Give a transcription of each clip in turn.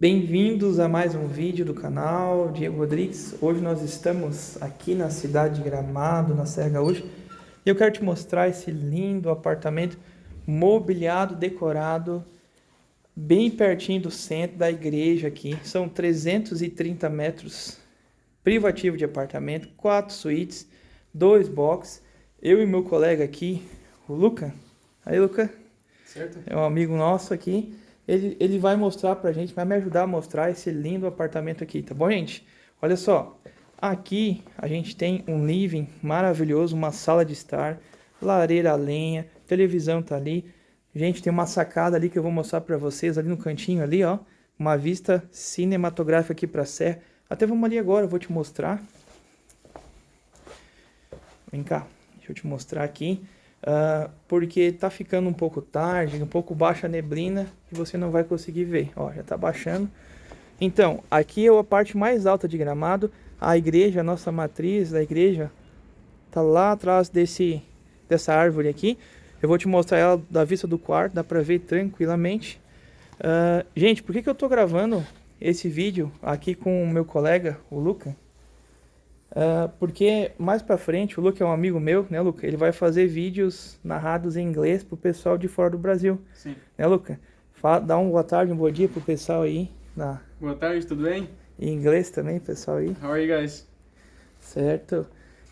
Bem-vindos a mais um vídeo do canal Diego Rodrigues. Hoje nós estamos aqui na cidade de Gramado, na Serra Gaúcha, e eu quero te mostrar esse lindo apartamento mobiliado, decorado, bem pertinho do centro da igreja aqui. São 330 metros privativo de apartamento, quatro suítes, dois boxes. Eu e meu colega aqui, o Luca. Aí, Luca. Certo. É um amigo nosso aqui ele, ele vai mostrar pra gente, vai me ajudar a mostrar esse lindo apartamento aqui, tá bom, gente? Olha só, aqui a gente tem um living maravilhoso, uma sala de estar, lareira a lenha, televisão tá ali. Gente, tem uma sacada ali que eu vou mostrar pra vocês, ali no cantinho ali, ó. Uma vista cinematográfica aqui pra serra. Até vamos ali agora, eu vou te mostrar. Vem cá, deixa eu te mostrar aqui. Uh, porque tá ficando um pouco tarde, um pouco baixa a neblina e você não vai conseguir ver. Ó, já tá baixando. Então, aqui é a parte mais alta de Gramado. A igreja, a nossa matriz da igreja, tá lá atrás desse, dessa árvore aqui. Eu vou te mostrar ela da vista do quarto, dá pra ver tranquilamente. Uh, gente, por que, que eu tô gravando esse vídeo aqui com o meu colega, o Luca? Uh, porque mais pra frente, o Luca é um amigo meu, né, Luca? Ele vai fazer vídeos narrados em inglês pro pessoal de fora do Brasil. Sim. Né, Luca? Fala, dá um boa tarde, um bom dia pro pessoal aí. Na... Boa tarde, tudo bem? Em inglês também, pessoal aí. How are you guys? Certo.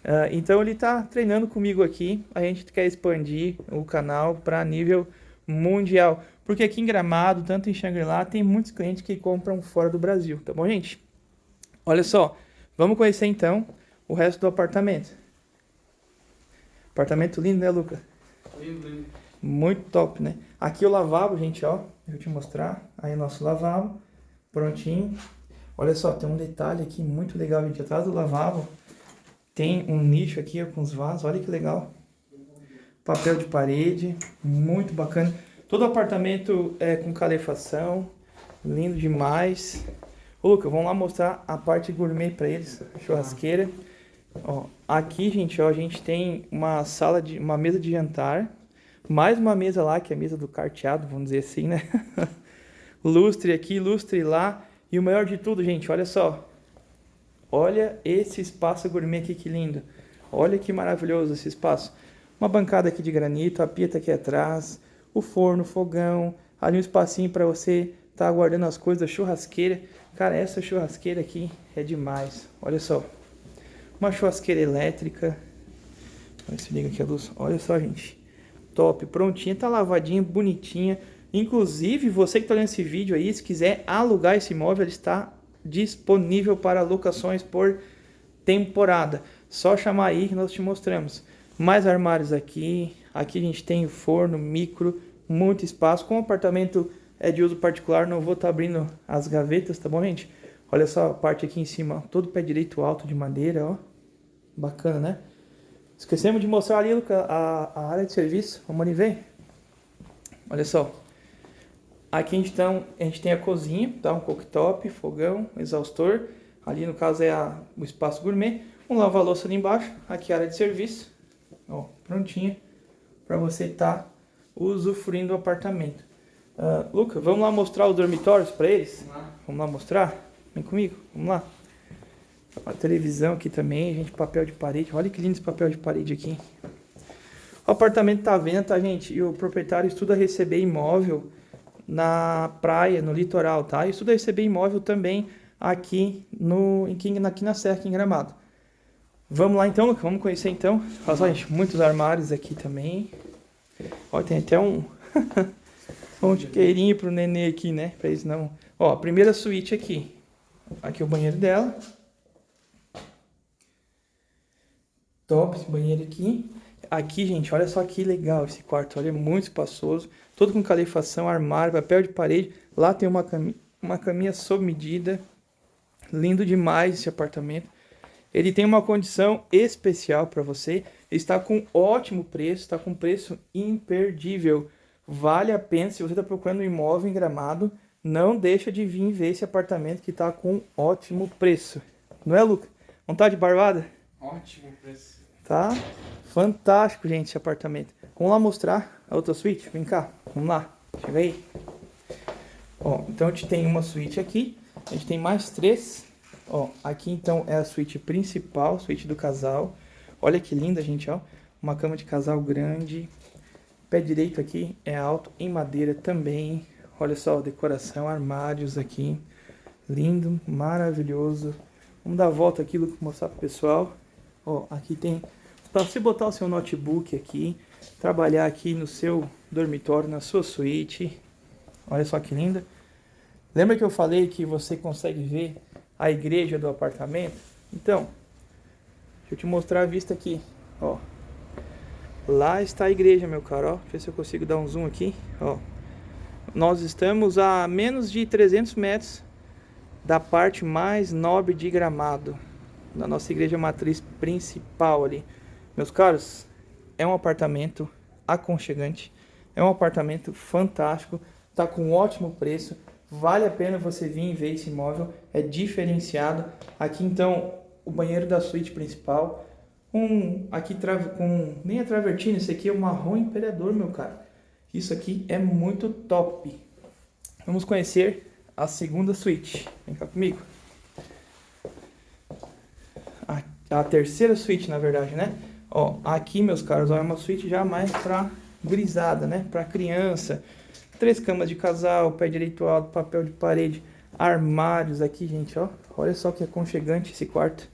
Uh, então ele tá treinando comigo aqui. A gente quer expandir o canal para nível mundial. Porque aqui em Gramado, tanto em Xangri-Lá, tem muitos clientes que compram fora do Brasil, tá bom, gente? Olha só. Vamos conhecer então o resto do apartamento. Apartamento lindo, né, Luca? Lindo, lindo. Muito top, né? Aqui o lavabo, gente, ó. Deixa eu te mostrar. Aí o nosso lavabo. Prontinho. Olha só, tem um detalhe aqui muito legal, gente. Atrás do lavabo tem um nicho aqui ó, com os vasos. Olha que legal. Papel de parede. Muito bacana. Todo apartamento é com calefação. Lindo demais. Ô, Luca, vamos lá mostrar a parte gourmet para eles, churrasqueira. Ó, aqui, gente, ó, a gente tem uma sala de uma mesa de jantar, mais uma mesa lá, que é a mesa do carteado, vamos dizer assim, né? lustre aqui, lustre lá, e o melhor de tudo, gente, olha só. Olha esse espaço gourmet aqui, que lindo. Olha que maravilhoso esse espaço. Uma bancada aqui de granito, a pia tá aqui atrás, o forno, o fogão, ali um espacinho para você estar tá guardando as coisas da churrasqueira. Cara, essa churrasqueira aqui é demais. Olha só. Uma churrasqueira elétrica. Olha se liga aqui a luz. Olha só, gente. Top, prontinha, tá lavadinha, bonitinha. Inclusive, você que está olhando esse vídeo aí, se quiser alugar esse imóvel, ele está disponível para locações por temporada. Só chamar aí que nós te mostramos. Mais armários aqui. Aqui a gente tem forno, micro, muito espaço. Com apartamento é de uso particular, não vou estar tá abrindo as gavetas, tá bom, gente? Olha só a parte aqui em cima, todo pé direito alto de madeira, ó. Bacana, né? Esquecemos de mostrar ali, Luca, a, a área de serviço. Vamos ali ver? Olha só. Aqui a gente, tá, a gente tem a cozinha, tá? Um cooktop, fogão, exaustor. Ali no caso é a, o espaço gourmet. Um lava-louça ali embaixo. Aqui a área de serviço. Ó, prontinha. Para você estar tá usufruindo do apartamento. Uh, Luca, vamos lá mostrar os dormitórios para eles? Vamos lá. vamos lá mostrar? Vem comigo, vamos lá. A televisão aqui também, gente, papel de parede. Olha que lindo esse papel de parede aqui. O apartamento tá à venda, tá, gente? E o proprietário estuda receber imóvel na praia, no litoral, tá? E estuda receber imóvel também aqui, no, aqui, aqui na Serra, aqui em Gramado. Vamos lá então, Luca, vamos conhecer então. Olha só, gente, muitos armários aqui também. Olha, tem até um... Um chiqueirinho pro nenê aqui, né? Pra eles não... Ó, primeira suíte aqui. Aqui é o banheiro dela. Top esse banheiro aqui. Aqui, gente, olha só que legal esse quarto. Olha, é muito espaçoso. Todo com calefação, armário, papel de parede. Lá tem uma, cam... uma caminha sob medida. Lindo demais esse apartamento. Ele tem uma condição especial para você. Está com ótimo preço, está com preço imperdível. Vale a pena, se você está procurando um imóvel em Gramado, não deixa de vir ver esse apartamento que está com ótimo preço. Não é, Luca? Vontade de barbada? Ótimo preço. Tá? Fantástico, gente, esse apartamento. Vamos lá mostrar a outra suíte? Vem cá, vamos lá. Chega aí. Ó, então a gente tem uma suíte aqui, a gente tem mais três. Ó, aqui então é a suíte principal, suíte do casal. Olha que linda, gente, ó. Uma cama de casal grande. Pé direito aqui é alto, em madeira também. Olha só, decoração, armários aqui. Lindo, maravilhoso. Vamos dar a volta aqui, Luke, mostrar pro pessoal. Ó, aqui tem para você botar o seu notebook aqui, trabalhar aqui no seu dormitório, na sua suíte. Olha só que linda. Lembra que eu falei que você consegue ver a igreja do apartamento? Então, deixa eu te mostrar a vista aqui, ó. Lá está a igreja, meu caro, ó. Deixa eu ver se eu consigo dar um zoom aqui, ó. Nós estamos a menos de 300 metros da parte mais nobre de Gramado, da nossa igreja matriz principal ali. Meus caros, é um apartamento aconchegante, é um apartamento fantástico, tá com um ótimo preço, vale a pena você vir e ver esse imóvel, é diferenciado. Aqui então, o banheiro da suíte principal, um aqui com nem a travertina, esse aqui é o marrom imperador, meu cara. Isso aqui é muito top. Vamos conhecer a segunda suíte. Vem cá comigo. A, a terceira suíte, na verdade, né? Ó, aqui, meus caros, ó, é uma suíte já mais pra grisada, né? Pra criança. Três camas de casal, pé direito alto, papel de parede, armários aqui, gente, ó. Olha só que aconchegante esse quarto.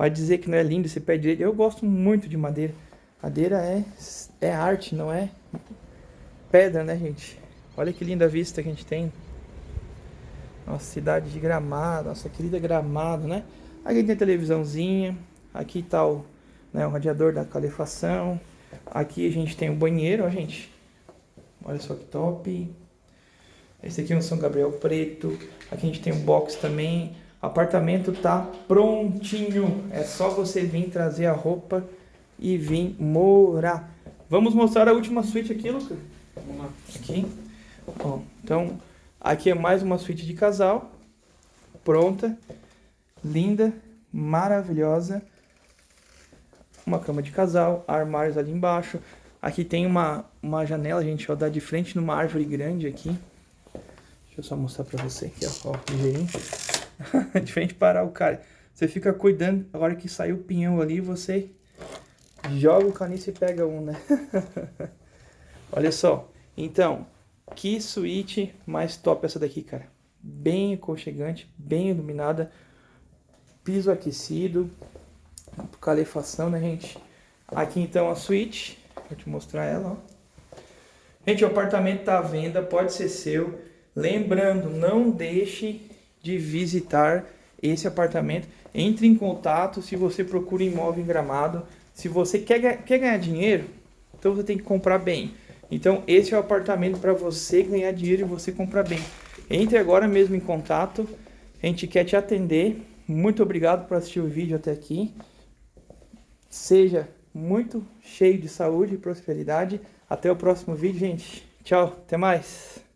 Vai dizer que não é lindo esse pé direito. Eu gosto muito de madeira. Madeira é, é arte, não é pedra, né, gente? Olha que linda vista que a gente tem. Nossa cidade de Gramado, nossa querida Gramado, né? Aqui tem a televisãozinha. Aqui tá o, né, o radiador da calefação. Aqui a gente tem o banheiro, ó, gente. Olha só que top. Esse aqui é um São Gabriel preto. Aqui a gente tem um box também. Apartamento tá prontinho. É só você vir trazer a roupa e vir morar. Vamos mostrar a última suíte aqui, Lucas? Vamos lá. Aqui. Ó, então, aqui é mais uma suíte de casal. Pronta. Linda. Maravilhosa. Uma cama de casal. Armários ali embaixo. Aqui tem uma, uma janela, gente, ó, dá de frente numa árvore grande aqui. Deixa eu só mostrar pra você aqui, ó, ó ligeirinho. de frente para o cara. Você fica cuidando, a hora que sai o pinhão ali, você joga o caniço e pega um, né? Olha só. Então, que suíte mais top essa daqui, cara. Bem aconchegante, bem iluminada. Piso aquecido. Calefação, né, gente? Aqui, então, a suíte. Vou te mostrar ela, ó. Gente, o apartamento tá à venda, pode ser seu. Lembrando, não deixe de visitar esse apartamento. Entre em contato se você procura imóvel em Gramado. Se você quer, quer ganhar dinheiro, então você tem que comprar bem. Então esse é o apartamento para você ganhar dinheiro e você comprar bem. Entre agora mesmo em contato. A gente quer te atender. Muito obrigado por assistir o vídeo até aqui. Seja muito cheio de saúde e prosperidade. Até o próximo vídeo, gente. Tchau, até mais.